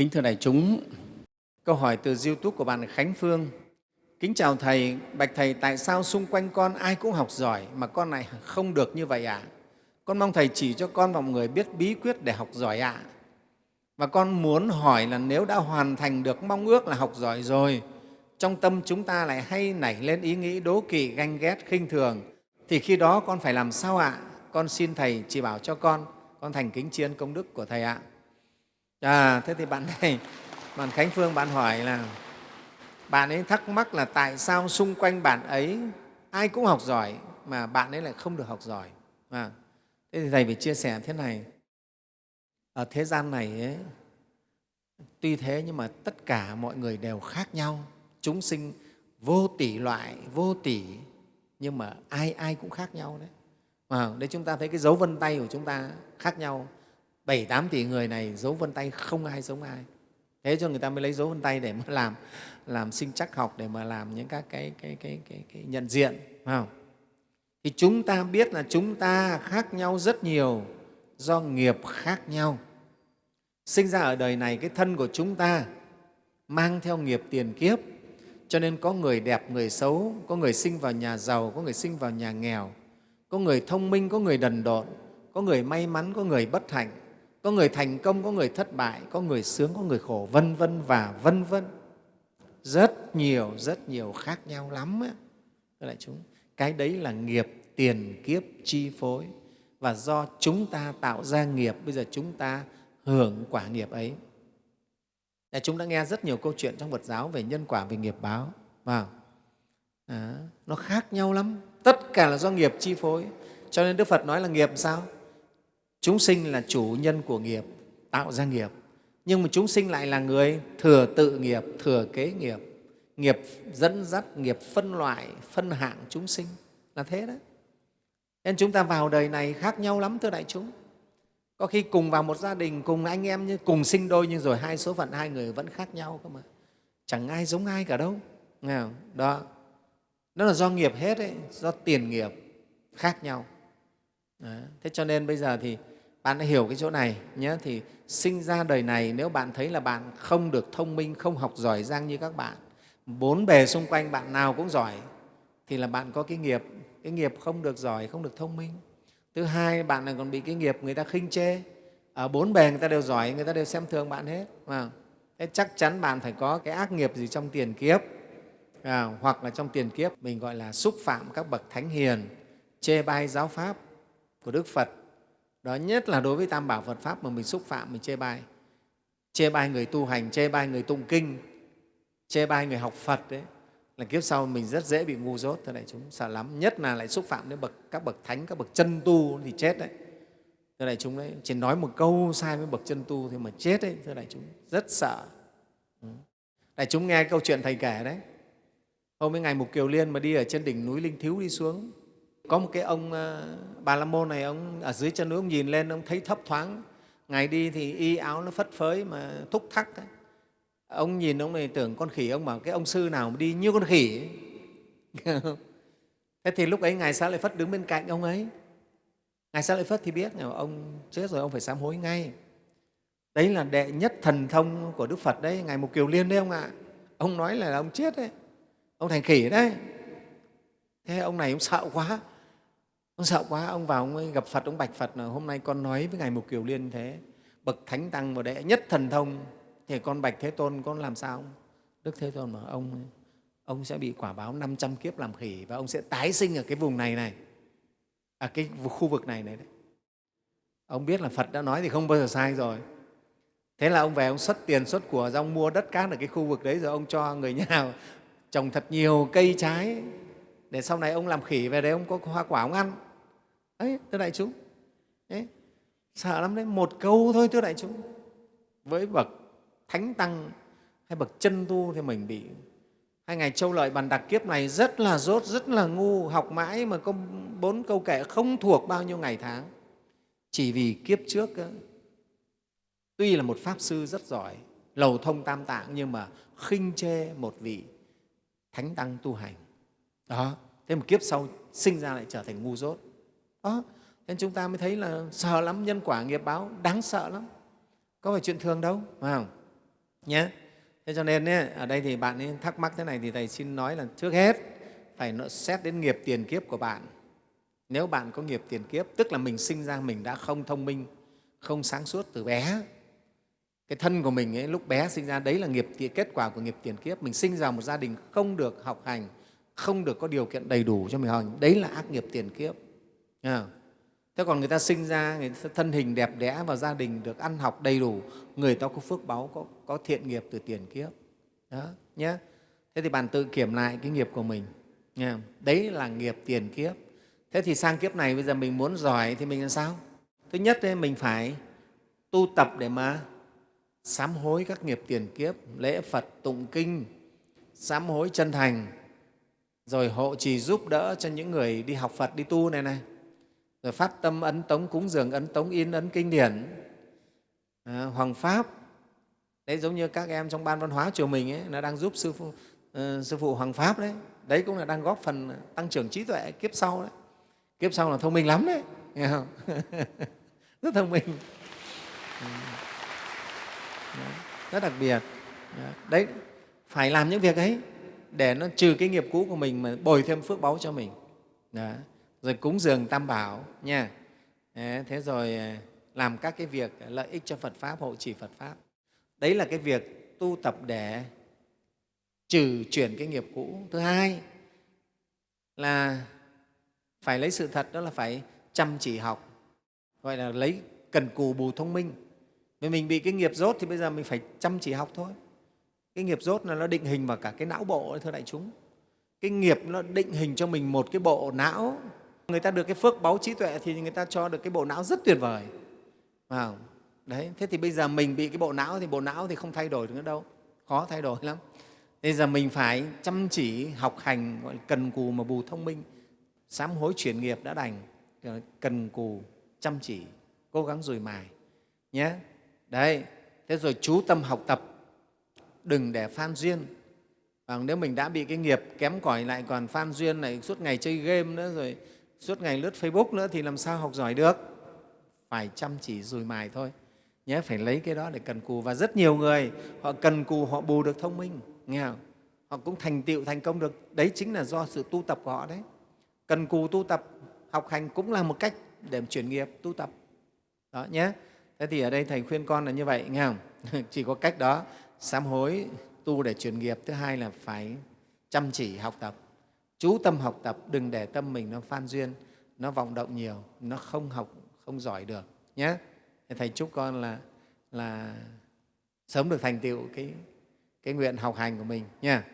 Kính thưa đại chúng, câu hỏi từ YouTube của bạn Khánh Phương. Kính chào Thầy, bạch Thầy, tại sao xung quanh con ai cũng học giỏi mà con này không được như vậy ạ? À? Con mong Thầy chỉ cho con và mọi người biết bí quyết để học giỏi ạ. À. Và con muốn hỏi là nếu đã hoàn thành được mong ước là học giỏi rồi, trong tâm chúng ta lại hay nảy lên ý nghĩ đố kỵ, ganh ghét, khinh thường, thì khi đó con phải làm sao ạ? À? Con xin Thầy chỉ bảo cho con, con thành kính tri ân công đức của Thầy ạ. À, à thế thì bạn này, bạn Khánh Phương, bạn hỏi là bạn ấy thắc mắc là tại sao xung quanh bạn ấy ai cũng học giỏi mà bạn ấy lại không được học giỏi. À, thế thì Thầy phải chia sẻ thế này, ở thế gian này ấy, tuy thế nhưng mà tất cả mọi người đều khác nhau, chúng sinh vô tỷ loại, vô tỷ, nhưng mà ai ai cũng khác nhau đấy. À, đấy chúng ta thấy cái dấu vân tay của chúng ta khác nhau, bảy tám tỷ người này dấu vân tay không ai giống ai. Thế cho người ta mới lấy dấu vân tay để mà làm làm sinh chắc học để mà làm những các cái, cái, cái, cái, cái nhận diện. Phải không? Thì chúng ta biết là chúng ta khác nhau rất nhiều do nghiệp khác nhau. Sinh ra ở đời này, cái thân của chúng ta mang theo nghiệp tiền kiếp, cho nên có người đẹp, người xấu, có người sinh vào nhà giàu, có người sinh vào nhà nghèo, có người thông minh, có người đần độn, có người may mắn, có người bất hạnh, có người thành công, có người thất bại, có người sướng, có người khổ, vân vân và vân vân. Rất nhiều, rất nhiều khác nhau lắm. Ấy. đại chúng, cái đấy là nghiệp tiền kiếp chi phối và do chúng ta tạo ra nghiệp, bây giờ chúng ta hưởng quả nghiệp ấy. đại chúng đã nghe rất nhiều câu chuyện trong Phật giáo về nhân quả, về nghiệp báo. Vào. À, nó khác nhau lắm. Tất cả là do nghiệp chi phối. Cho nên Đức Phật nói là nghiệp sao? Chúng sinh là chủ nhân của nghiệp, tạo ra nghiệp. Nhưng mà chúng sinh lại là người thừa tự nghiệp, thừa kế nghiệp, nghiệp dẫn dắt, nghiệp phân loại, phân hạng chúng sinh. Là thế đấy. Nên chúng ta vào đời này khác nhau lắm, thưa đại chúng. Có khi cùng vào một gia đình, cùng anh em như cùng sinh đôi nhưng rồi hai số phận hai người vẫn khác nhau cơ mà. Chẳng ai giống ai cả đâu. Nghe không? Đó. Đó là do nghiệp hết đấy, do tiền nghiệp khác nhau. Thế cho nên bây giờ thì bạn đã hiểu cái chỗ này nhé. Thì sinh ra đời này nếu bạn thấy là bạn không được thông minh, không học giỏi giang như các bạn, bốn bề xung quanh bạn nào cũng giỏi, thì là bạn có cái nghiệp, cái nghiệp không được giỏi, không được thông minh. Thứ hai bạn này còn bị cái nghiệp người ta khinh chê. Ở bốn bề người ta đều giỏi người ta đều xem thường bạn hết mà thế chắc chắn bạn phải có cái ác nghiệp gì trong tiền kiếp à, hoặc là trong tiền kiếp mình gọi là xúc phạm các bậc thánh hiền chê bai giáo pháp của đức phật. Đó nhất là đối với tam bảo phật pháp mà mình xúc phạm, mình chê bai. Chê bai người tu hành, chê bai người tụng kinh, chê bai người học phật đấy. Là kiếp sau mình rất dễ bị ngu dốt thưa đại chúng sợ lắm. Nhất là lại xúc phạm đến bậc, các bậc thánh, các bậc chân tu thì chết đấy. Thưa đại chúng đấy, chỉ nói một câu sai với bậc chân tu thì mà chết đấy thưa đại chúng rất sợ. Ừ. Đại chúng nghe câu chuyện thầy kể đấy. Hôm ấy ngày mục kiều liên mà đi ở trên đỉnh núi linh thiếu đi xuống có một cái ông ờ, bà la môn này, ông ở dưới chân núi, ông nhìn lên, ông thấy thấp thoáng. Ngày đi thì y áo nó phất phới mà thúc thắc ấy. Ông nhìn ông này tưởng con khỉ, ông bảo cái ông sư nào mà đi như con khỉ thế thì lúc ấy ngài xá lợi phất đứng bên cạnh ông ấy. Ngài xá lợi phất thì biết ông chết rồi, ông phải sám hối ngay. Đấy là đệ nhất thần thông của đức phật đấy, ngài mục kiều liên đấy ông ạ. Ông nói là ông chết đấy. Ông thành khỉ đấy. Thế ông này ông sợ quá ông sợ quá ông vào ông ấy gặp phật ông bạch phật là hôm nay con nói với ngài mục kiều liên thế bậc thánh tăng và đệ nhất thần thông thì con bạch thế tôn con làm sao? Đức thế tôn mà ông ông sẽ bị quả báo 500 kiếp làm khỉ và ông sẽ tái sinh ở cái vùng này này ở à, cái khu vực này này đấy. Ông biết là phật đã nói thì không bao giờ sai rồi. Thế là ông về ông xuất tiền xuất của ra ông mua đất cát ở cái khu vực đấy rồi ông cho người nhà trồng thật nhiều cây trái. Để sau này ông làm khỉ về đấy ông có hoa quả ông ăn ấy thưa đại chúng. Ấy, sợ lắm đấy một câu thôi thưa đại chúng. Với bậc thánh tăng hay bậc chân tu thì mình bị hai ngày châu lợi bàn đặc kiếp này rất là dốt rất là ngu học mãi mà có bốn câu kệ không thuộc bao nhiêu ngày tháng. Chỉ vì kiếp trước tuy là một pháp sư rất giỏi lầu thông tam tạng nhưng mà khinh chê một vị thánh tăng tu hành. Đó thế một kiếp sau sinh ra lại trở thành ngu dốt đó nên chúng ta mới thấy là sợ lắm nhân quả nghiệp báo đáng sợ lắm. Có phải chuyện thường đâu phải không? Nhé thế cho nên ấy, ở đây thì bạn ấy thắc mắc thế này thì thầy xin nói là trước hết phải xét đến nghiệp tiền kiếp của bạn. Nếu bạn có nghiệp tiền kiếp tức là mình sinh ra mình đã không thông minh không sáng suốt từ bé cái thân của mình ấy, lúc bé sinh ra đấy là nghiệp kết quả của nghiệp tiền kiếp. Mình sinh ra một gia đình không được học hành không được có điều kiện đầy đủ cho mình học hành đấy là ác nghiệp tiền kiếp à. thế còn người ta sinh ra người ta thân hình đẹp đẽ và gia đình được ăn học đầy đủ người ta có phước báu có, có thiện nghiệp từ tiền kiếp. Đó nhé thế thì bạn tự kiểm lại cái nghiệp của mình nha. đấy là nghiệp tiền kiếp. Thế thì sang kiếp này bây giờ mình muốn giỏi thì mình làm sao? Thứ nhất ấy, mình phải tu tập để mà sám hối các nghiệp tiền kiếp lễ phật tụng kinh sám hối chân thành rồi hộ trì giúp đỡ cho những người đi học phật đi tu này này rồi phát tâm ấn tống cúng dường ấn tống in ấn kinh điển. À, hoàng pháp. Đấy giống như các em trong ban văn hóa chùa mình ấy, nó đang giúp sư phụ, uh, sư phụ hoàng pháp đấy. Đấy cũng là đang góp phần tăng trưởng trí tuệ kiếp sau đấy. Kiếp sau là thông minh lắm đấy. Nghe không? Rất thông minh. Dạ. Rất đặc biệt. Dạ. Đấy phải làm những việc ấy để nó trừ cái nghiệp cũ của mình mà bồi thêm phước báu cho mình. Đấy rồi cúng dường tam bảo, nha. Thế rồi à, làm các cái việc lợi ích cho phật pháp, hộ trì phật pháp. Đấy là cái việc tu tập để trừ chuyển cái nghiệp cũ. Thứ hai là phải lấy sự thật, đó là phải chăm chỉ học, gọi là lấy cần cù bù thông minh. Vì mình bị cái nghiệp dốt thì bây giờ mình phải chăm chỉ học thôi. Cái nghiệp dốt là nó định hình vào cả cái não bộ thưa đại chúng. Cái nghiệp nó định hình cho mình một cái bộ não người ta được cái phước báu trí tuệ thì người ta cho được cái bộ não rất tuyệt vời. Wow. đấy, thế thì bây giờ mình bị cái bộ não thì bộ não thì không thay đổi được nữa đâu. Khó thay đổi lắm. Bây giờ mình phải chăm chỉ, học hành, gọi là cần cù mà bù thông minh. Sám hối chuyển nghiệp đã đành cần cù, chăm chỉ, cố gắng rồi mài. Nhé. Đấy, thế rồi chú tâm học tập. Đừng để phan duyên. Và nếu mình đã bị cái nghiệp kém cỏi lại còn phan duyên này suốt ngày chơi game nữa rồi suốt ngày lướt facebook nữa thì làm sao học giỏi được? Phải chăm chỉ dùi mài thôi. Nhé, phải lấy cái đó để cần cù. Và rất nhiều người, họ cần cù, họ bù được thông minh, nghe không? họ cũng thành tựu, thành công được. Đấy chính là do sự tu tập của họ đấy. Cần cù tu tập, học hành cũng là một cách để chuyển nghiệp, tu tập. Đó, nhé. Thế thì ở đây thầy khuyên con là như vậy, nghe không? Chỉ có cách đó, sám hối, tu để chuyển nghiệp. Thứ hai là phải chăm chỉ học tập chú tâm học tập, đừng để tâm mình nó phan duyên, nó vọng động nhiều, nó không học, không giỏi được nhé thầy chúc con là là sớm được thành tựu cái cái nguyện học hành của mình nha